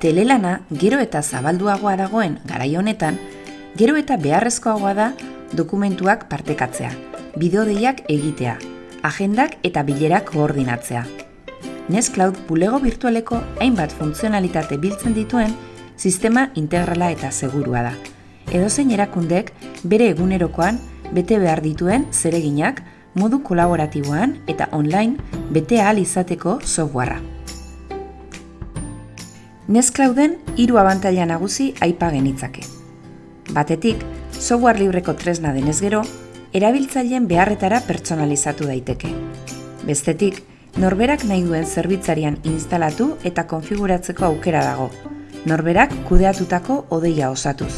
Telelana gero eta zabalduagoa dagoen garai honetan, gero eta beharrezkoagoa da dokumentuak partekatzea, bideodeiak egitea, agendak eta bilerak koordinatzea. Nextcloud bulego virtualeko hainbat funtzionalitate biltzen dituen sistema integrala eta segurua da. Edozein erakundek bere egunerokoan bete behar dituen zereginak modu kolaboratiboan eta online bete ahal izateko softwarea. Nextclouden hiru abantaila nagusi aipa genitzake. Batetik, software libreko tresna denez gero, erabiltzaileen beharretara pertsonalizatu daiteke. Bestetik, norberak nahi duen zerbitzarian instalatu eta konfiguratzeko aukera dago, norberak kudeatutako odeia osatuz.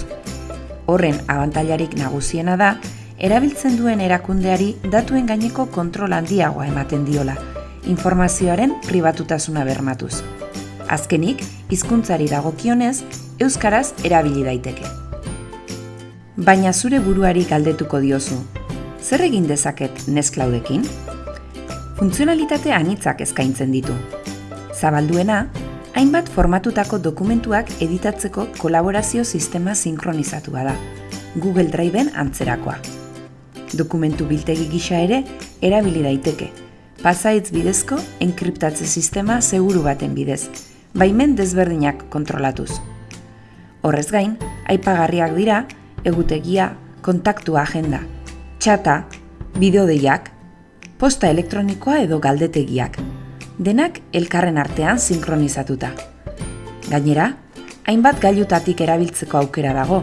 Horren abantailarik nagusiena da, erabiltzen duen erakundeari datuen gaineko kontrol handiagoa ematen diola, informazioaren pribatutasuna bermatuz. Azkenik, hizkuntzari dagokionez, euskaraz erabili daiteke. Baina zure buruari galdetuko diozu. Zer egin dezaket Nextcloudekin? Funtzionalitate anitzak eskaintzen ditu. Zabalduena, hainbat formatutako dokumentuak editatzeko kolaborazio sistema sinkronizatua da, Google Driveen antzerakoa. Dokumentu biltegi gisa ere erabili daiteke. Pasaitz bidezko enkriptatze sistema seguru baten bidez, baimen desberdinak kontrolatuz. Horrez gain, aipagarriak dira, egutegia, kontaktu agenda, txata, bideodeiak, posta elektronikoa edo galdetegiak, denak elkarren artean sinkronizatuta. Gainera, hainbat gailutatik erabiltzeko aukera dago,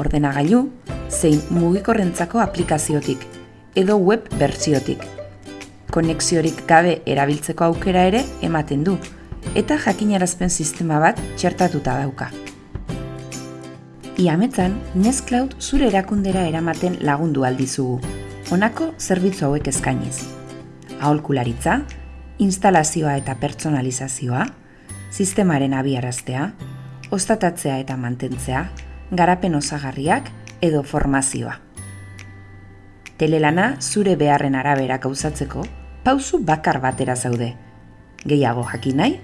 ordenagailu, zein mugikorrentzako aplikaziotik, edo web bertsiotik. Konexiorik gabe erabiltzeko aukera ere ematen du, eta jakinarazpen sistema bat txertatuta dauka. Iametzan, Nextcloud zure erakundera eramaten lagundu aldizugu, honako zerbitzu hauek eskainiz. Aholkularitza, instalazioa eta pertsonalizazioa, sistemaren abiaraztea, ostatatzea eta mantentzea, garapen osagarriak edo formazioa. Telelana zure beharren arabera gauzatzeko, pauzu bakar batera zaude. Gehiago jakin nahi,